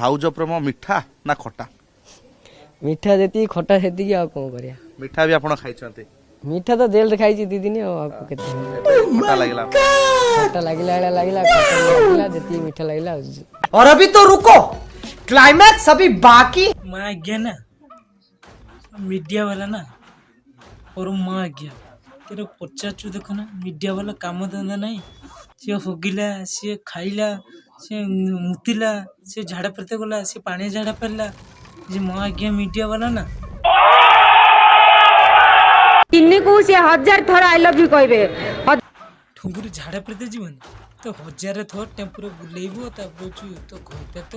ଭାଉଜ ପ୍ରେମ ମିଠା ନା ଖଟା ମିଠା ଯେତିକି ଖଟା ସେତିକି ଆଉ କଣ କରିବା ମିଠା ବି ଆପଣ ଖାଇଛନ୍ତି ମିଠା ତ ଜେଲରେ ଖାଇଛି ଦି ଦିନ ଆଉ ଆଉ କେତେ ଖଟା ଲାଗିଲା ଖଟା ଲାଗିଲା ଭଳିଆ ଲାଗିଲା ଖଟା ଲାଗିଲା ଯେତିକି ମିଠା ଲାଗିଲା और अभी तो रुको क्लाइमैक्स अभी बाकी मैं आ गया ना मीडिया वाला ना और मैं आ गया तेरे पचारचु देखो ना मीडिया वाला काम धंधा नहीं सी होगिला सी खाइला ସେ ମୁତିଲା ସେ ଝାଡ଼ା ଫେରତେ ଗଲା ସେ ପାଣିଆ ଝାଡ଼ା ଫେରିଲା ଯେ ମୋ ଆଜ୍ଞା ମିଡ଼ିଆ ବାଲା ନା ତିନିକୁ ସେ ହଜାର ଥର ଆଇ ଲଭ୍ ୟୁ କହିବେ ଠୁଙ୍ଗୁରୁ ଝାଡ଼ା ଫେରତେ ଯିବନି ତ ହଜାରେ ଥର ଟେମ୍ପୁରେ ବୁଲେଇବ ତାପରେ ହଉଛୁ ତ ଘରଟା ତ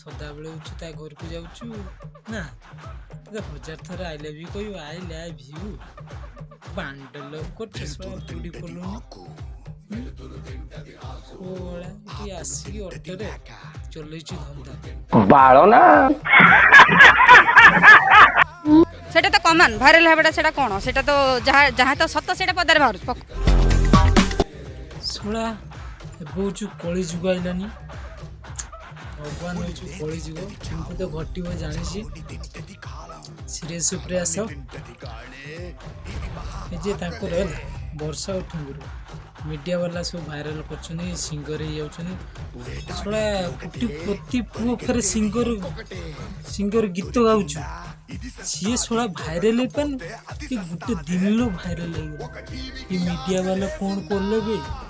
ସଦାବେଳେ ହଉଛୁ ତା ଘରକୁ ଯାଉଛୁ ନା ତ ହଜାର ଥର ଆଇ ଲଭ୍ ୟୁ କହିବ ଆଇ ଲଭ୍ ୟୁ ବାଣ୍ଡ ଲୋକ ଚଷମା ପୋଡ଼ି ପଡ଼ୁନି ଓ ଆସି ଅଟୋରେ ଚଲେଇଛି ଧନ୍ଦା ବାଳନା সেটা তো কমান ভাইরাল হওয়াটা সেটা কোণ সেটা তো যাহা যাহা তো সত সেটা পদারে বাহুছ ଶଳା ହେବଉଛୁ କଳି ଯୁଗ ଆଇଲାନି ଭଗବାନ ହେଉଛୁ କଳି ଯୁଗ କିନ୍ତୁ ତ ଘଟିବ ଜାଣିଛି ସିରିୟସ୍ ଉପରେ ଆସ ଯେ ତାଙ୍କୁ ରହିଲା ବର୍ଷା ଉଠୁଙ୍ଗରୁ ମିଡ଼ିଆ ବାଲା ସବୁ ଭାଇରାଲ କରୁଛନ୍ତି ସିଙ୍ଗର ହେଇଯାଉଛନ୍ତି ଶଳା ଗୋଟି ପ୍ରତି ପୁଅ ଫେରେ ସିଙ୍ଗର ସିଙ୍ଗର ଗୀତ ଗାଉଛୁ ସିଏ ଶଳା ଭାଇରାଲ ହେଇପାରୁନି ଏ ଗୋଟେ ଦିନର ଭାଇରାଲ ହେଇଗଲା ଏ ମିଡ଼ିଆ ବାଲା କ'ଣ କଲେ ବି